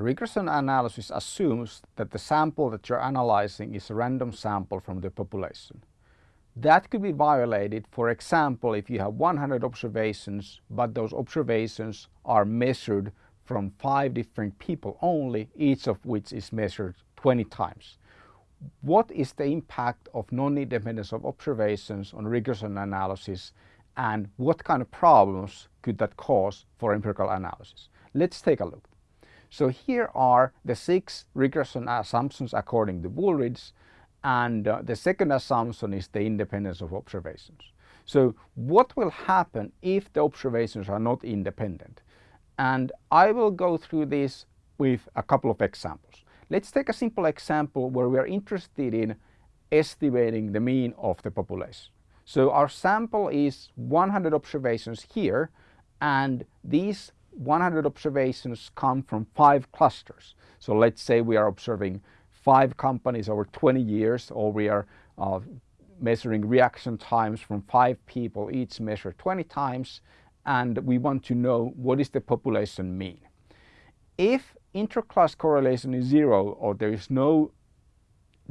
Regression analysis assumes that the sample that you're analyzing is a random sample from the population. That could be violated, for example, if you have 100 observations, but those observations are measured from five different people only, each of which is measured 20 times. What is the impact of non-independence of observations on regression analysis and what kind of problems could that cause for empirical analysis? Let's take a look. So here are the six regression assumptions according to Wooldridge and uh, the second assumption is the independence of observations. So what will happen if the observations are not independent? And I will go through this with a couple of examples. Let's take a simple example where we are interested in estimating the mean of the population. So our sample is 100 observations here and these 100 observations come from five clusters. So let's say we are observing five companies over 20 years or we are uh, measuring reaction times from five people each measure 20 times and we want to know what is the population mean. If interclass correlation is zero or there is no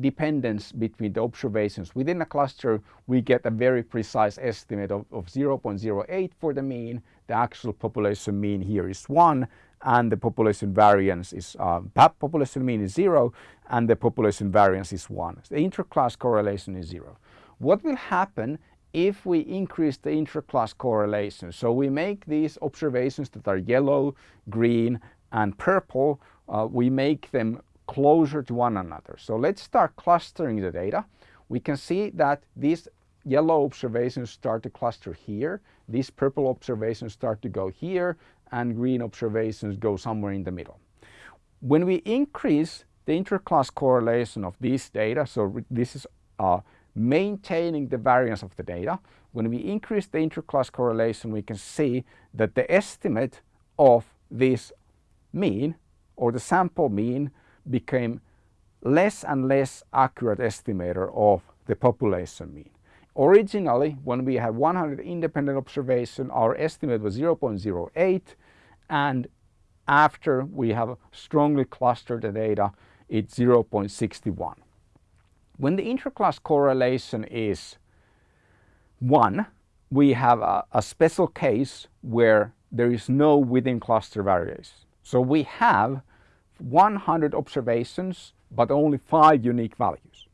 dependence between the observations within a cluster, we get a very precise estimate of, of 0.08 for the mean. The actual population mean here is 1 and the population variance is, uh, population mean is 0 and the population variance is 1. The interclass correlation is 0. What will happen if we increase the interclass correlation? So we make these observations that are yellow, green and purple, uh, we make them closer to one another. So let's start clustering the data. We can see that these yellow observations start to cluster here, these purple observations start to go here, and green observations go somewhere in the middle. When we increase the interclass correlation of these data, so this is uh, maintaining the variance of the data, when we increase the interclass correlation we can see that the estimate of this mean or the sample mean became less and less accurate estimator of the population mean. Originally, when we had 100 independent observation, our estimate was 0.08 and after we have strongly clustered the data, it's 0.61. When the interclass correlation is 1, we have a, a special case where there is no within cluster variation. So we have 100 observations but only five unique values.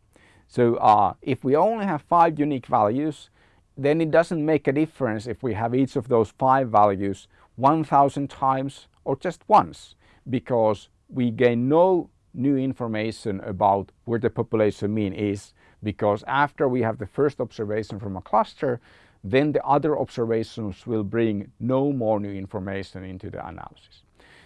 So uh, if we only have five unique values then it doesn't make a difference if we have each of those five values 1000 times or just once because we gain no new information about where the population mean is because after we have the first observation from a cluster then the other observations will bring no more new information into the analysis.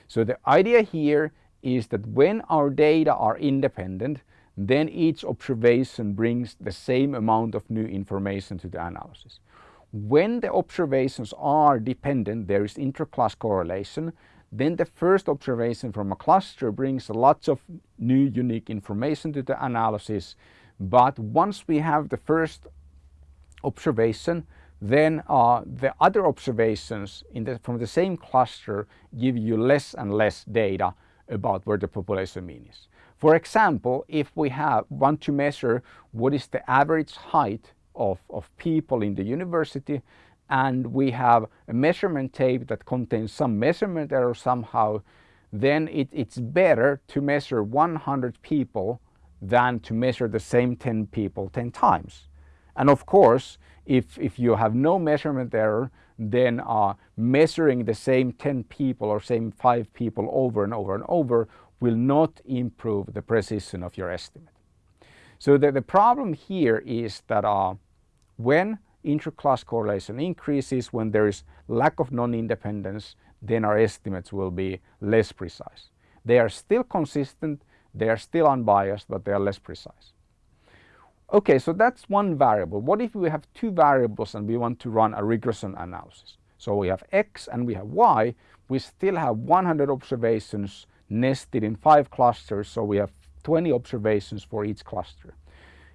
So the idea here is that when our data are independent, then each observation brings the same amount of new information to the analysis. When the observations are dependent, there is interclass correlation, then the first observation from a cluster brings lots of new unique information to the analysis. But once we have the first observation, then uh, the other observations the, from the same cluster give you less and less data about where the population mean is. For example, if we have, want to measure what is the average height of, of people in the university and we have a measurement tape that contains some measurement error somehow, then it, it's better to measure 100 people than to measure the same 10 people 10 times. And of course, if, if you have no measurement error, then uh, measuring the same 10 people or same 5 people over and over and over will not improve the precision of your estimate. So the, the problem here is that uh, when interclass correlation increases, when there is lack of non-independence, then our estimates will be less precise. They are still consistent, they are still unbiased, but they are less precise. Okay, so that's one variable. What if we have two variables and we want to run a regression analysis? So we have x and we have y. We still have 100 observations nested in five clusters, so we have 20 observations for each cluster.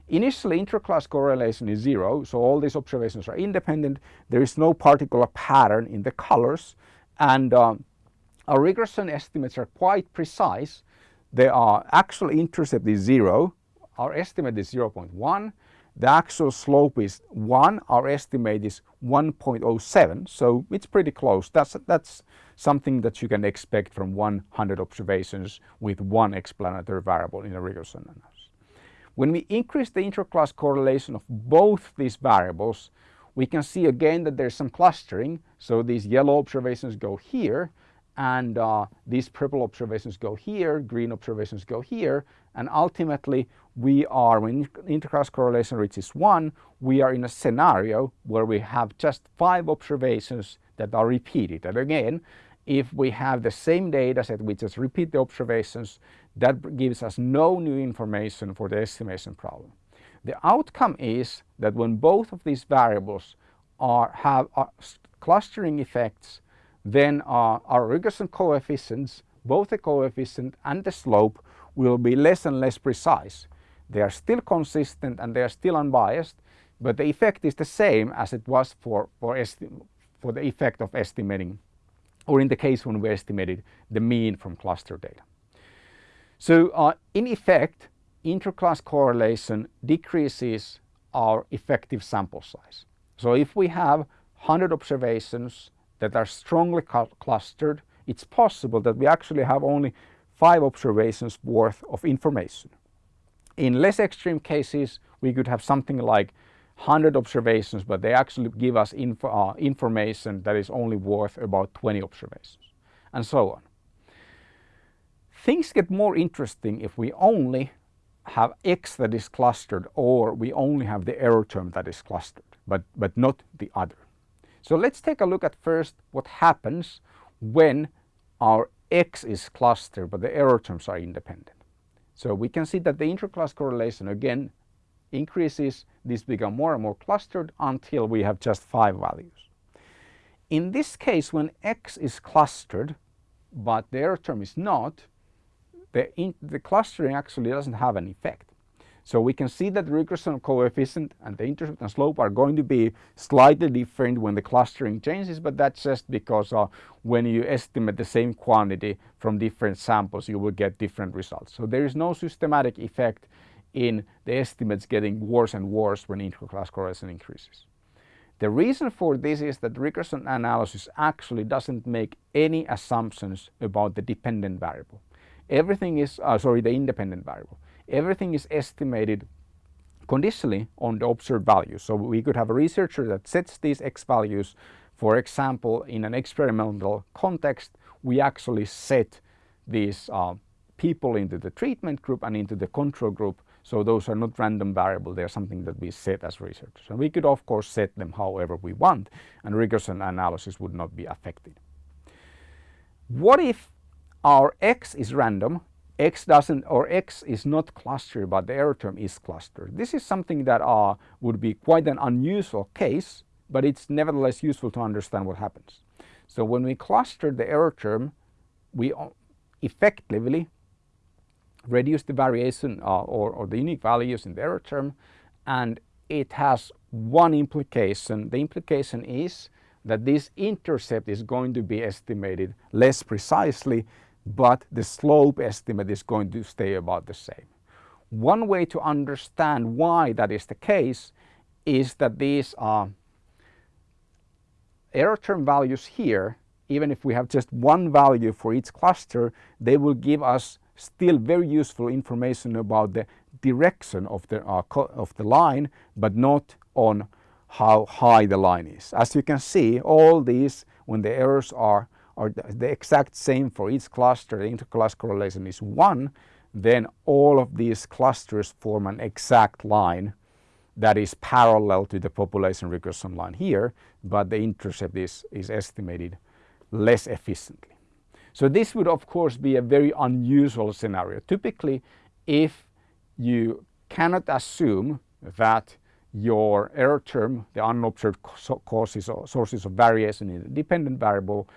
Initially, interclass correlation is zero, so all these observations are independent. There is no particular pattern in the colors, and um, our regression estimates are quite precise. They are actual intercept is 0, our estimate is 0.1, the actual slope is 1, our estimate is 1.07, so it's pretty close. That's, that's something that you can expect from 100 observations with one explanatory variable in a regression analysis. When we increase the interclass correlation of both these variables, we can see again that there's some clustering. So these yellow observations go here and uh, these purple observations go here, green observations go here, and ultimately we are, when interclass correlation reaches 1, we are in a scenario where we have just 5 observations that are repeated. And again, if we have the same data set, we just repeat the observations, that gives us no new information for the estimation problem. The outcome is that when both of these variables are, have uh, clustering effects, then our regression coefficients, both the coefficient and the slope, will be less and less precise. They are still consistent and they are still unbiased, but the effect is the same as it was for, for, for the effect of estimating, or in the case when we estimated the mean from cluster data. So uh, in effect, interclass correlation decreases our effective sample size. So if we have 100 observations that are strongly clustered, it's possible that we actually have only five observations worth of information. In less extreme cases, we could have something like 100 observations, but they actually give us uh, information that is only worth about 20 observations, and so on. Things get more interesting if we only have x that is clustered or we only have the error term that is clustered, but, but not the other. So let's take a look at first what happens when our x is clustered but the error terms are independent. So we can see that the interclass correlation again increases, these become more and more clustered until we have just five values. In this case when x is clustered but the error term is not, the, in, the clustering actually doesn't have an effect. So we can see that the regression coefficient and the intercept and slope are going to be slightly different when the clustering changes, but that's just because uh, when you estimate the same quantity from different samples, you will get different results. So there is no systematic effect in the estimates getting worse and worse when interclass correlation increases. The reason for this is that regression analysis actually doesn't make any assumptions about the dependent variable. Everything is, uh, sorry, the independent variable everything is estimated conditionally on the observed values. So we could have a researcher that sets these x values. For example, in an experimental context, we actually set these uh, people into the treatment group and into the control group. So those are not random variable, they're something that we set as researchers. And we could of course set them however we want and regression analysis would not be affected. What if our x is random x doesn't or x is not clustered but the error term is clustered. This is something that uh, would be quite an unusual case but it's nevertheless useful to understand what happens. So when we cluster the error term we effectively reduce the variation uh, or, or the unique values in the error term and it has one implication. The implication is that this intercept is going to be estimated less precisely but the slope estimate is going to stay about the same. One way to understand why that is the case is that these uh, error term values here, even if we have just one value for each cluster, they will give us still very useful information about the direction of the, uh, of the line, but not on how high the line is. As you can see, all these, when the errors are are the exact same for each cluster, the interclass correlation is 1, then all of these clusters form an exact line that is parallel to the population regression line here, but the intercept is, is estimated less efficiently. So this would of course be a very unusual scenario. Typically, if you cannot assume that your error term, the unobserved causes or sources of variation in a dependent variable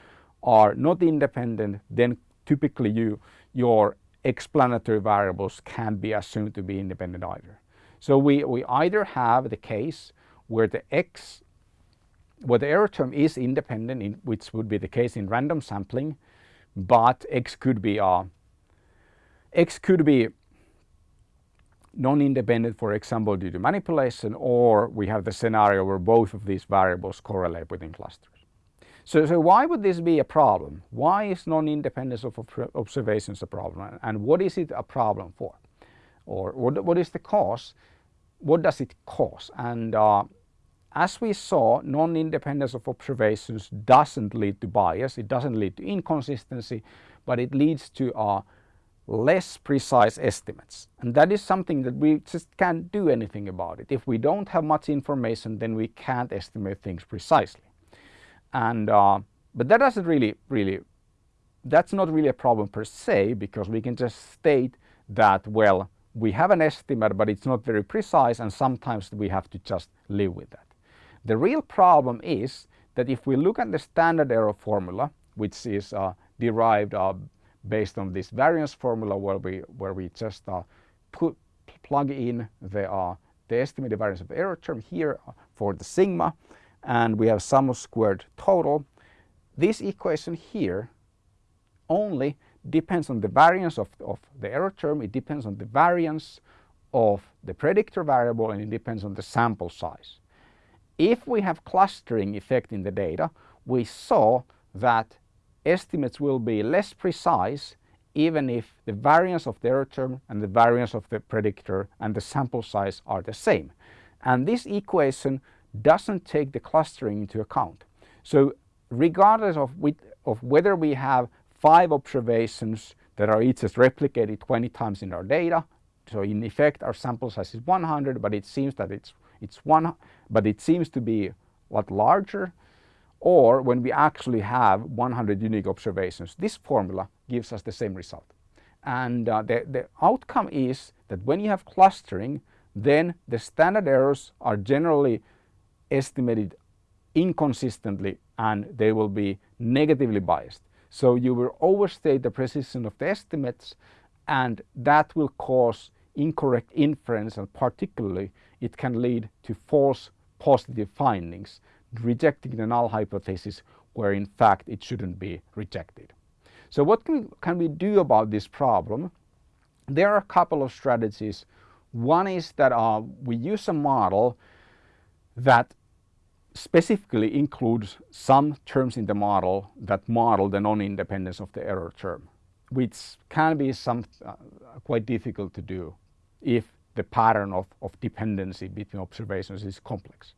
are not independent, then typically you, your explanatory variables can be assumed to be independent either. So we, we either have the case where the x, where the error term is independent, in, which would be the case in random sampling, but X could be uh, X could be non-independent, for example, due to manipulation, or we have the scenario where both of these variables correlate within clusters. So, so why would this be a problem? Why is non-independence of observations a problem? And what is it a problem for? Or what, what is the cause? What does it cause? And uh, as we saw, non-independence of observations doesn't lead to bias, it doesn't lead to inconsistency, but it leads to uh, less precise estimates. And that is something that we just can't do anything about it. If we don't have much information, then we can't estimate things precisely. And, uh, but that doesn't really, really, that's not really a problem per se, because we can just state that, well, we have an estimate, but it's not very precise, and sometimes we have to just live with that. The real problem is that if we look at the standard error formula, which is uh, derived uh, based on this variance formula where we where we just uh, put plug in the uh, the estimated variance of error term here for the sigma and we have sum of squared total. This equation here only depends on the variance of, of the error term, it depends on the variance of the predictor variable and it depends on the sample size. If we have clustering effect in the data, we saw that estimates will be less precise even if the variance of the error term and the variance of the predictor and the sample size are the same. And this equation doesn't take the clustering into account. So regardless of, with, of whether we have five observations that are each just replicated 20 times in our data, so in effect our sample size is 100 but it seems that it's, it's one, but it seems to be a lot larger or when we actually have 100 unique observations, this formula gives us the same result. And uh, the, the outcome is that when you have clustering, then the standard errors are generally estimated inconsistently and they will be negatively biased. So you will overstate the precision of the estimates and that will cause incorrect inference and particularly it can lead to false positive findings rejecting the null hypothesis where in fact it shouldn't be rejected. So what can, can we do about this problem? There are a couple of strategies. One is that uh, we use a model that specifically includes some terms in the model that model the non-independence of the error term, which can be some uh, quite difficult to do if the pattern of, of dependency between observations is complex.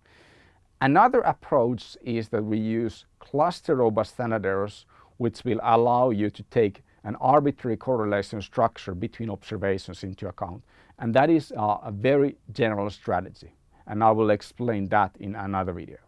Another approach is that we use cluster robust standard errors which will allow you to take an arbitrary correlation structure between observations into account and that is uh, a very general strategy and I will explain that in another video.